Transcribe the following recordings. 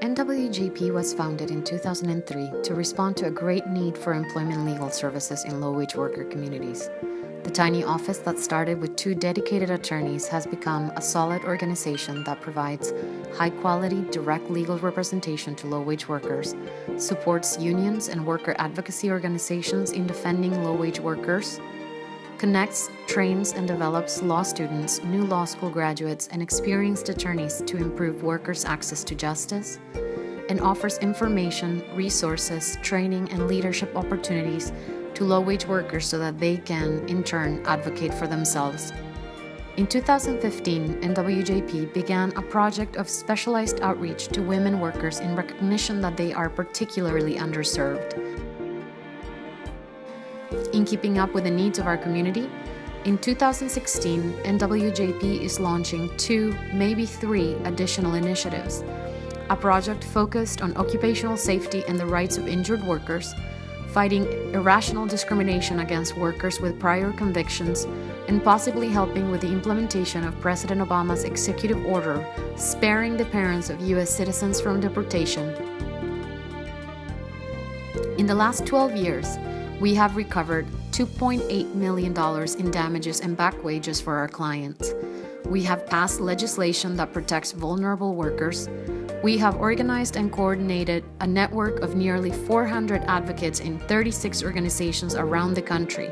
NWJP was founded in 2003 to respond to a great need for employment legal services in low wage worker communities. The tiny office that started with two dedicated attorneys has become a solid organization that provides high quality, direct legal representation to low wage workers, supports unions and worker advocacy organizations in defending low wage workers, connects, trains, and develops law students, new law school graduates, and experienced attorneys to improve workers' access to justice, and offers information, resources, training, and leadership opportunities to low wage workers so that they can, in turn, advocate for themselves. In 2015, NWJP began a project of specialized outreach to women workers in recognition that they are particularly underserved. In keeping up with the needs of our community, in 2016, NWJP is launching two, maybe three additional initiatives. A project focused on occupational safety and the rights of injured workers, fighting irrational discrimination against workers with prior convictions, and possibly helping with the implementation of President Obama's executive order sparing the parents of U.S. citizens from deportation. In the last 12 years, we have recovered $2.8 million in damages and back wages for our clients. We have passed legislation that protects vulnerable workers. We have organized and coordinated a network of nearly 400 advocates in 36 organizations around the country.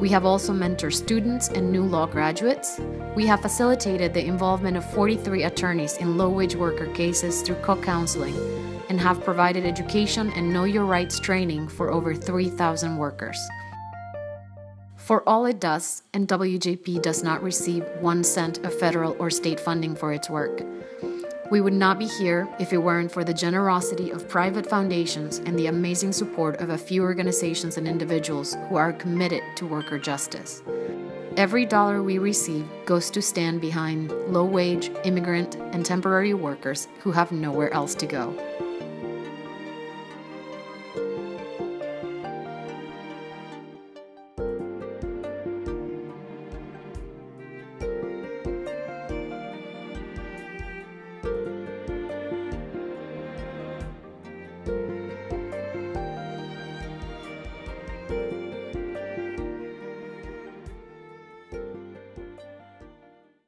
We have also mentored students and new law graduates. We have facilitated the involvement of 43 attorneys in low wage worker cases through co counseling and have provided education and know your rights training for over 3,000 workers. For all it does, NWJP does not receive one cent of federal or state funding for its work. We would not be here if it weren't for the generosity of private foundations and the amazing support of a few organizations and individuals who are committed to worker justice. Every dollar we receive goes to stand behind low wage, immigrant, and temporary workers who have nowhere else to go.